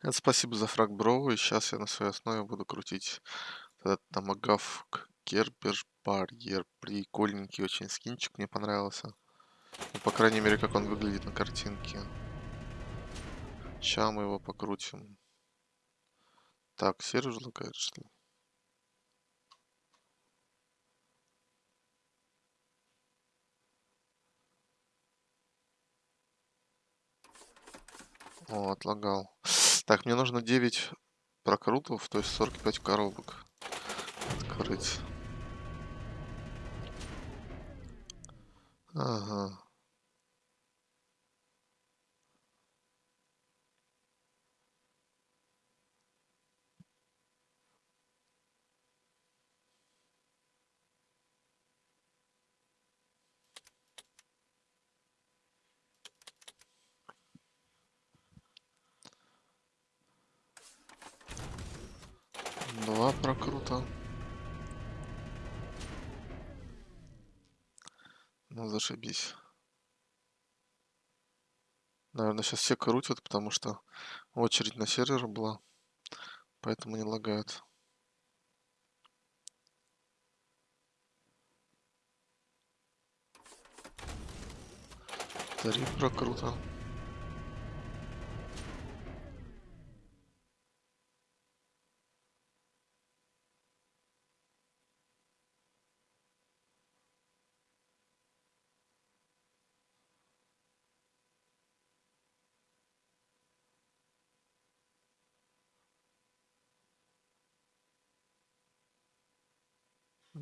Это спасибо за фраг Броу, и сейчас я на своей основе буду крутить этот Томагавк Кербер Барьер. Прикольненький очень скинчик, мне понравился. Ну, по крайней мере, как он выглядит на картинке. Сейчас мы его покрутим. Так, сервер лагает, что ли? О, отлагал. Так, мне нужно 9 прокрутов, то есть 45 коробок открыть. Ага. Два прокрута. Ну, зашибись. Наверное, сейчас все крутят, потому что очередь на сервер была. Поэтому не лагает. Три прокрута.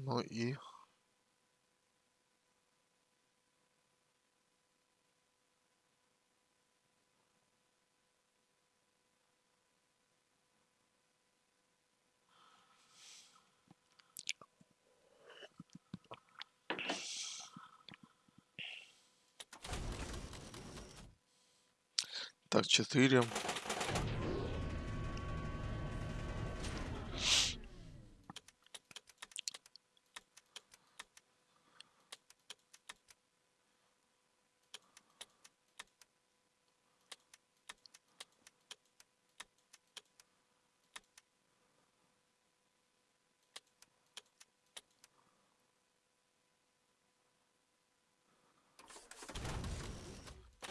Ну и... Так, четыре.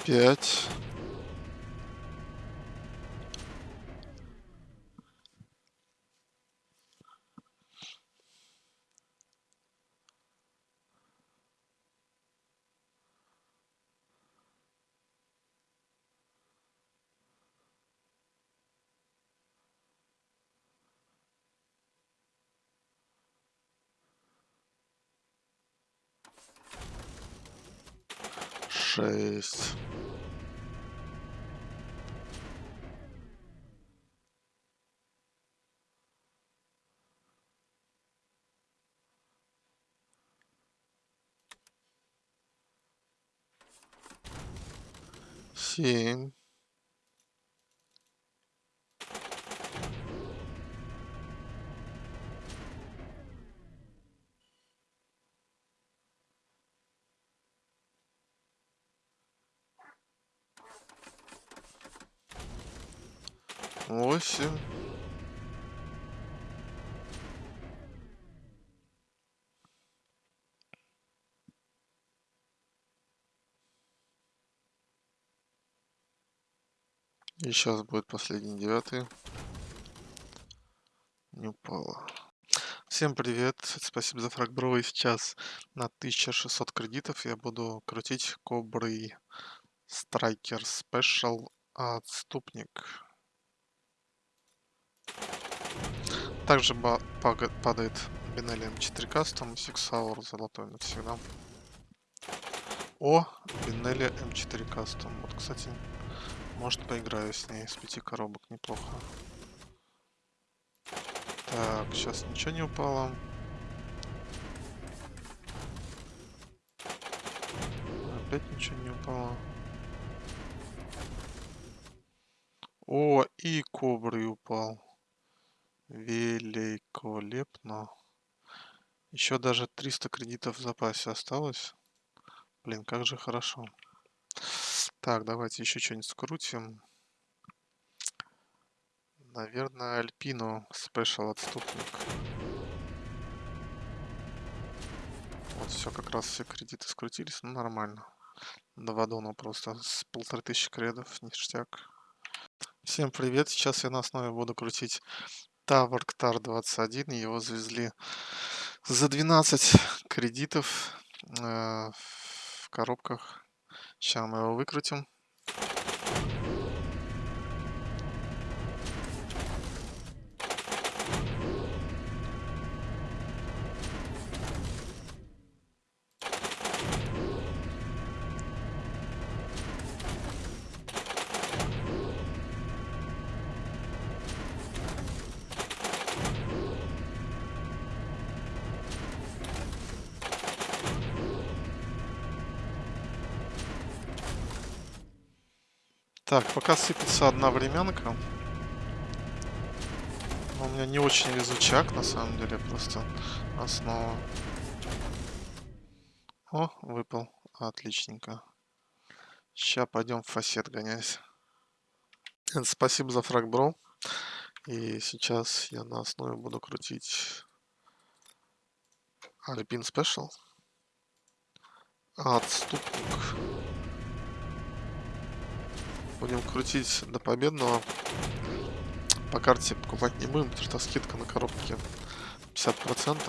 Пять. Шесть. 行 И сейчас будет последний девятый. Не упало. Всем привет, спасибо за фраг бро. И сейчас на 1600 кредитов я буду крутить кобры Страйкер Спешл Отступник. Также падает Бенелли М4 Custom, Six Hour золотой навсегда. О, Бенелли М4 Custom. Вот, кстати, может поиграю с ней с пяти коробок, неплохо. Так, сейчас ничего не упало. Опять ничего не упало. О, и кобры упал. Великолепно. Еще даже 300 кредитов в запасе осталось. Блин, как же хорошо. Так, давайте еще что-нибудь скрутим. Наверное, Альпину спешл отступник. Вот все, как раз все кредиты скрутились, ну нормально. Два дона просто с полторы тысячи кредов, ништяк. Всем привет, сейчас я на основе буду крутить Tower Tar 21, его завезли за 12 кредитов э, в коробках. Сейчас мы его выкрутим. Так, пока сыпется одна временка. У меня не очень везучак, на самом деле, просто основа. О, выпал. Отличненько. Сейчас пойдем в фасет гонять. Спасибо за фраг, бро. И сейчас я на основе буду крутить Альпин Спешл. Отступник. Будем крутить до победного. По карте покупать не будем, потому что скидка на коробке 50%.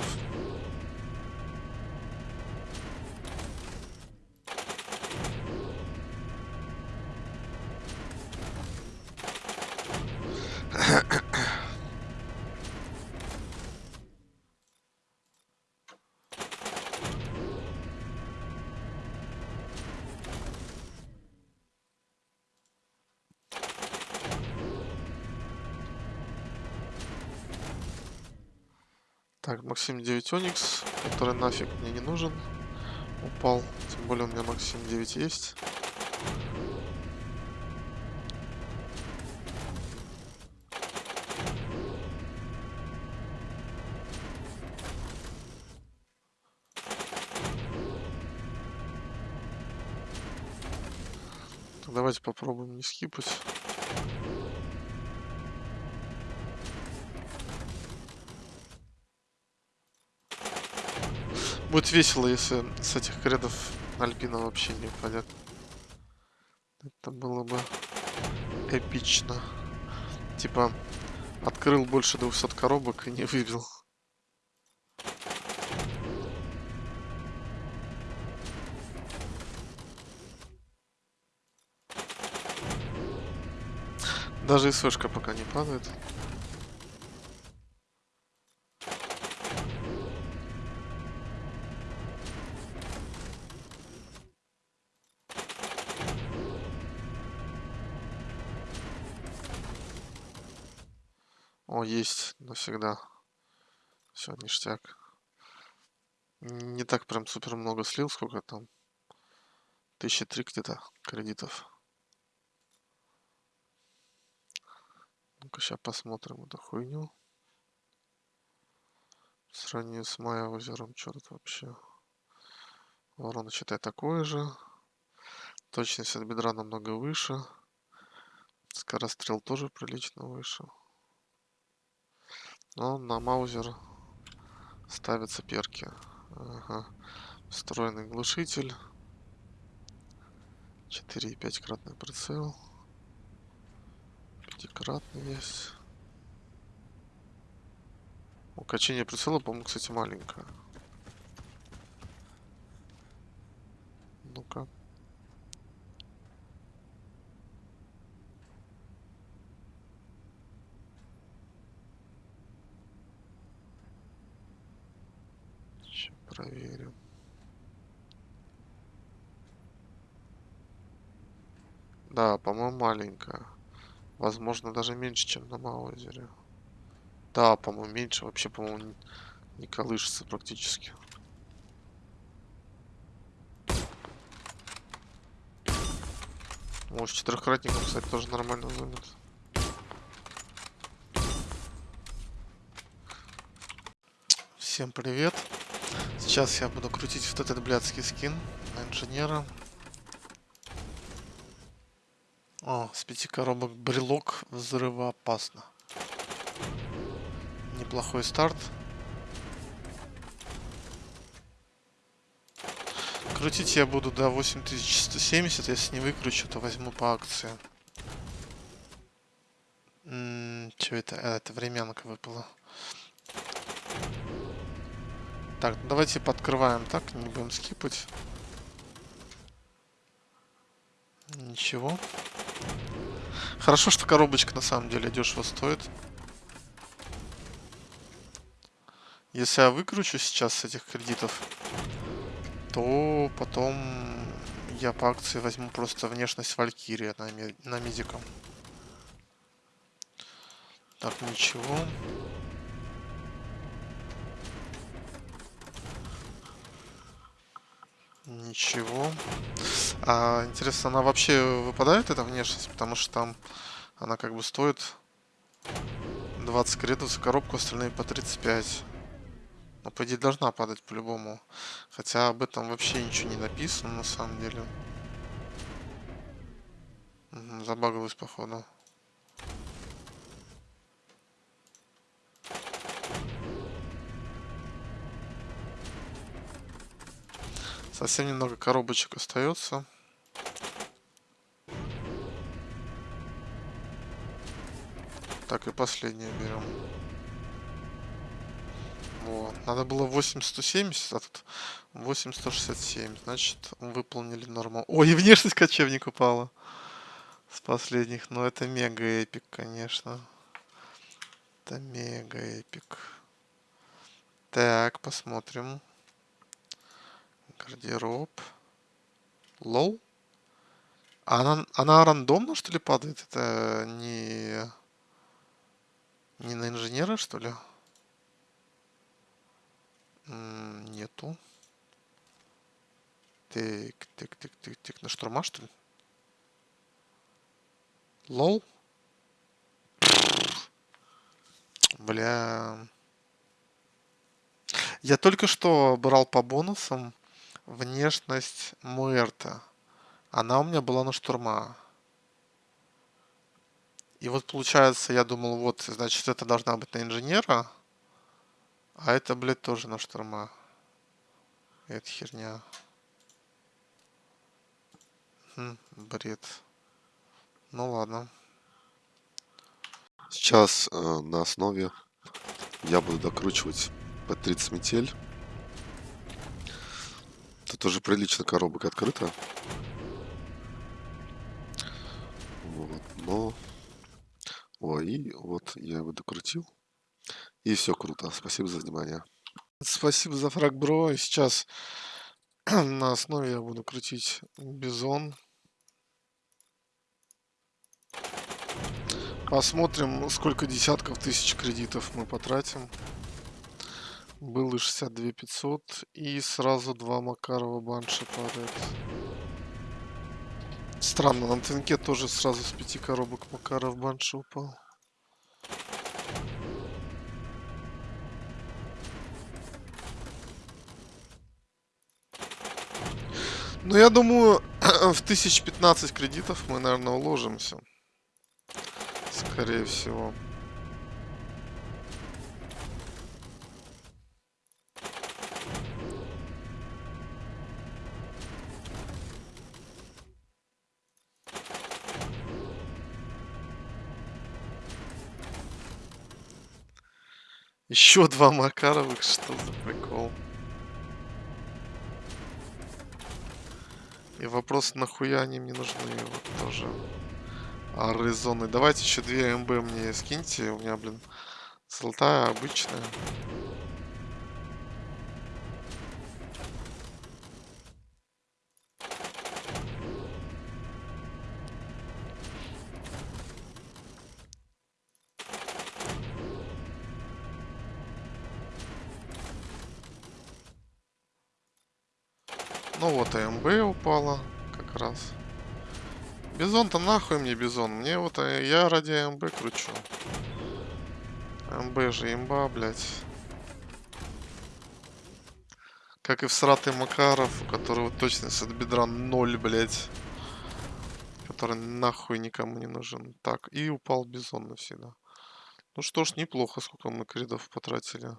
Так, Максим 9 Оникс, который нафиг мне не нужен. Упал. Тем более у меня Максим 9 есть. Давайте попробуем не скипать. Будет весело, если с этих кредов Альпина вообще не упадет. Это было бы эпично. Типа, открыл больше 200 коробок и не вывел. Даже СВшка пока не падает. О, есть навсегда. Все, ништяк. Не так прям супер много слил, сколько там. Тысяча три где-то кредитов. Ну-ка, сейчас посмотрим эту хуйню. В сравнении с Майя озером, тут вообще? Ворона, считай, такое же. Точность от бедра намного выше. Скорострел тоже прилично выше. Но на маузер ставятся перки. Ага. Встроенный глушитель. 4,5 кратный прицел. Пятикратный есть. Укачение прицела, по-моему, кстати, маленькое. Ну-ка. Проверим. Да, по-моему, маленькая. Возможно, даже меньше, чем на Маузере. Да, по-моему, меньше. Вообще, по-моему, не колышется практически. Может, четырехкратником, кстати, тоже нормально зумит. Всем привет. Сейчас я буду крутить вот этот блядский скин на инженера. О, с пяти коробок брелок взрывоопасно. Неплохой старт. Крутить я буду до 8170. Если не выкручу, то возьму по акции. Что это? А, это временка выпала. Так, ну давайте подкрываем так, не будем скипать. Ничего. Хорошо, что коробочка на самом деле дешево стоит. Если я выкручу сейчас с этих кредитов, то потом я по акции возьму просто внешность Валькирия на, на медиком. Так, ничего. Ничего. А, интересно, она вообще выпадает, эта внешность? Потому что там она как бы стоит 20 кредитов за коробку, остальные по 35. Но, по идее, должна падать по-любому. Хотя об этом вообще ничего не написано, на самом деле. Забагалась, походу. Совсем немного коробочек остается. Так, и последнее берем. Вот. Надо было 8170, а тут 8167. Значит, выполнили норму. Ой, внешность кочевник упала. С последних. Но это мега эпик, конечно. Это мега эпик. Так, посмотрим. Гардероб. Лоу? Она, она рандомно, что ли, падает? Это не... Не на инженера, что ли? Нету. Так, так, так, так, так. На штурма, что ли? Лол? Бля. Я только что брал по бонусам внешность Муэрта. Она у меня была на штурма. И вот получается, я думал, вот, значит, это должна быть на инженера. А это, блядь, тоже на штурма. Это херня. Хм, бред. Ну ладно. Сейчас э, на основе я буду докручивать P30 метель. Тут уже прилично коробок открыто. Вот, но... О, и вот я его докрутил. И все круто. Спасибо за внимание. Спасибо за фраг, бро. И сейчас на основе я буду крутить бизон. Посмотрим, сколько десятков тысяч кредитов мы потратим. Было 62 500 и сразу два Макарова банши падает. Странно, на ТНК тоже сразу с пяти коробок Макаров банши упал. Ну, я думаю, в 1015 кредитов мы, наверное, уложимся. Скорее всего. Еще два Макаровых, что за прикол? И вопрос, нахуя они мне нужны, вот тоже. А резоны. Давайте еще две МБ мне скиньте. У меня, блин, золотая обычная. Ну вот, АМБ упала как раз. Бизон-то нахуй мне бизон. Мне вот, э, я ради АМБ кручу. АМБ же имба, блядь. Как и в сратый Макаров, у которого точность от бедра 0, блядь. Который нахуй никому не нужен. Так, и упал бизон навсегда. Ну что ж, неплохо, сколько мы кредов потратили.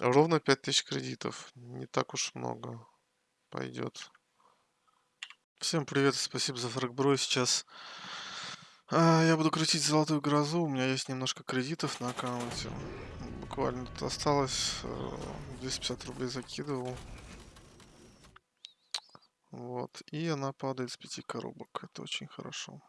Ровно 5000 кредитов. Не так уж много. Пойдет. Всем привет спасибо за фрагбро. Сейчас а, я буду крутить золотую грозу. У меня есть немножко кредитов на аккаунте. Буквально тут осталось э, 250 рублей закидывал. Вот. И она падает с пяти коробок. Это очень хорошо.